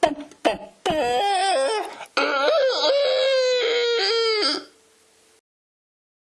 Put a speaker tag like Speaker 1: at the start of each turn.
Speaker 1: 噔噔噔。